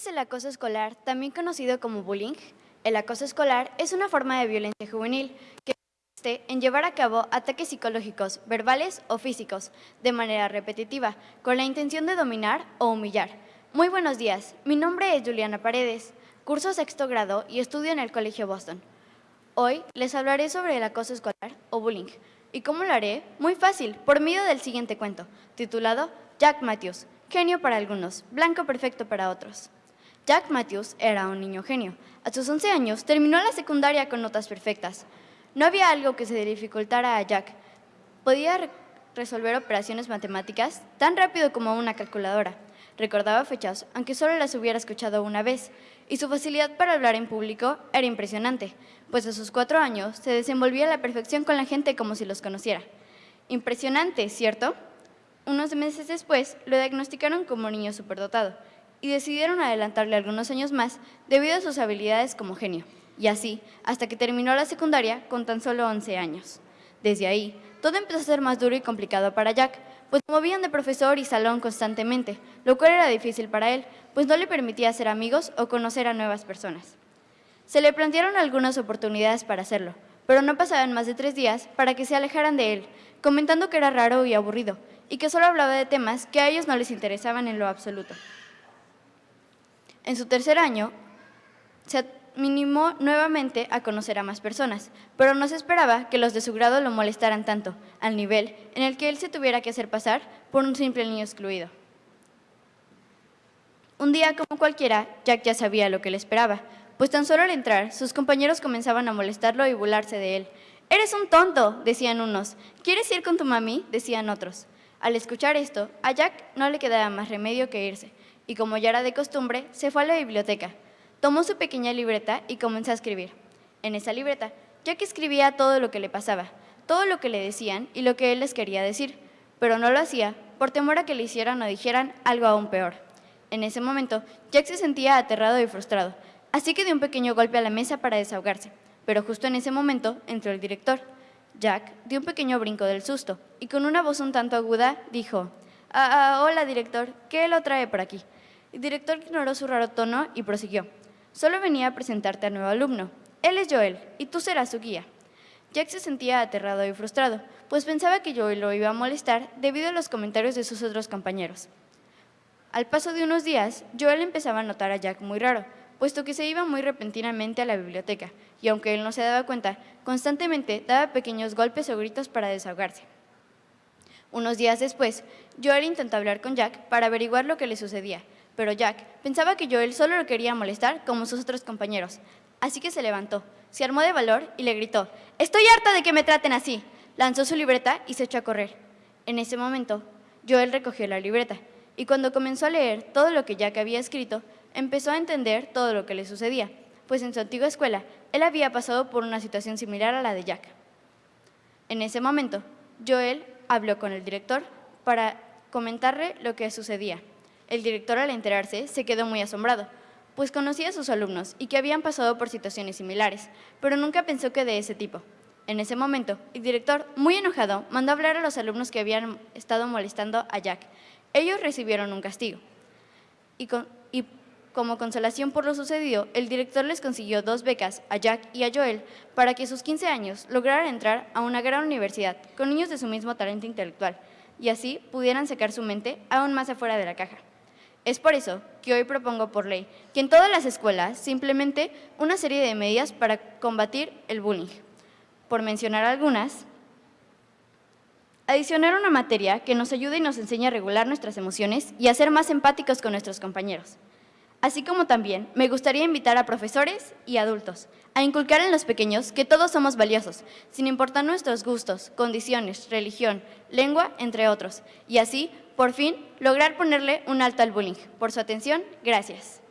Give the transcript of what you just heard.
es el acoso escolar, también conocido como bullying? El acoso escolar es una forma de violencia juvenil que consiste en llevar a cabo ataques psicológicos, verbales o físicos, de manera repetitiva, con la intención de dominar o humillar. Muy buenos días, mi nombre es Juliana Paredes, curso sexto grado y estudio en el Colegio Boston. Hoy les hablaré sobre el acoso escolar o bullying. ¿Y cómo lo haré? Muy fácil, por medio del siguiente cuento, titulado Jack Matthews, genio para algunos, blanco perfecto para otros. Jack Matthews era un niño genio. A sus 11 años terminó la secundaria con notas perfectas. No había algo que se dificultara a Jack. Podía re resolver operaciones matemáticas tan rápido como una calculadora. Recordaba fechas, aunque solo las hubiera escuchado una vez, y su facilidad para hablar en público era impresionante, pues a sus cuatro años se desenvolvía a la perfección con la gente como si los conociera. Impresionante, ¿cierto? Unos meses después lo diagnosticaron como niño superdotado, y decidieron adelantarle algunos años más debido a sus habilidades como genio, y así hasta que terminó la secundaria con tan solo 11 años. Desde ahí, todo empezó a ser más duro y complicado para Jack, pues movían de profesor y salón constantemente, lo cual era difícil para él, pues no le permitía hacer amigos o conocer a nuevas personas. Se le plantearon algunas oportunidades para hacerlo, pero no pasaban más de tres días para que se alejaran de él, comentando que era raro y aburrido, y que solo hablaba de temas que a ellos no les interesaban en lo absoluto. En su tercer año, se minimó nuevamente a conocer a más personas, pero no se esperaba que los de su grado lo molestaran tanto, al nivel en el que él se tuviera que hacer pasar por un simple niño excluido. Un día como cualquiera, Jack ya sabía lo que le esperaba, pues tan solo al entrar, sus compañeros comenzaban a molestarlo y burlarse de él. «¡Eres un tonto!», decían unos. «¿Quieres ir con tu mami?», decían otros. Al escuchar esto, a Jack no le quedaba más remedio que irse, y como ya era de costumbre, se fue a la biblioteca. Tomó su pequeña libreta y comenzó a escribir. En esa libreta, Jack escribía todo lo que le pasaba, todo lo que le decían y lo que él les quería decir, pero no lo hacía por temor a que le hicieran o dijeran algo aún peor. En ese momento, Jack se sentía aterrado y frustrado, así que dio un pequeño golpe a la mesa para desahogarse, pero justo en ese momento entró el director. Jack dio un pequeño brinco del susto y con una voz un tanto aguda dijo, ah, ah, hola director, ¿qué lo trae por aquí? El director ignoró su raro tono y prosiguió. Solo venía a presentarte al nuevo alumno. Él es Joel, y tú serás su guía. Jack se sentía aterrado y frustrado, pues pensaba que Joel lo iba a molestar debido a los comentarios de sus otros compañeros. Al paso de unos días, Joel empezaba a notar a Jack muy raro, puesto que se iba muy repentinamente a la biblioteca, y aunque él no se daba cuenta, constantemente daba pequeños golpes o gritos para desahogarse. Unos días después, Joel intentó hablar con Jack para averiguar lo que le sucedía, pero Jack pensaba que Joel solo lo quería molestar como sus otros compañeros, así que se levantó, se armó de valor y le gritó, «¡Estoy harta de que me traten así!». Lanzó su libreta y se echó a correr. En ese momento, Joel recogió la libreta y cuando comenzó a leer todo lo que Jack había escrito, empezó a entender todo lo que le sucedía, pues en su antigua escuela él había pasado por una situación similar a la de Jack. En ese momento, Joel habló con el director para comentarle lo que sucedía. El director al enterarse se quedó muy asombrado, pues conocía a sus alumnos y que habían pasado por situaciones similares, pero nunca pensó que de ese tipo. En ese momento, el director, muy enojado, mandó hablar a los alumnos que habían estado molestando a Jack. Ellos recibieron un castigo. Y, y como consolación por lo sucedido, el director les consiguió dos becas a Jack y a Joel para que a sus 15 años lograran entrar a una gran universidad con niños de su mismo talento intelectual y así pudieran sacar su mente aún más afuera de la caja. Es por eso que hoy propongo por ley que en todas las escuelas simplemente una serie de medidas para combatir el bullying. Por mencionar algunas, adicionar una materia que nos ayude y nos enseñe a regular nuestras emociones y a ser más empáticos con nuestros compañeros. Así como también me gustaría invitar a profesores y adultos a inculcar en los pequeños que todos somos valiosos, sin importar nuestros gustos, condiciones, religión, lengua, entre otros, y así por fin, lograr ponerle un alto al bullying. Por su atención, gracias.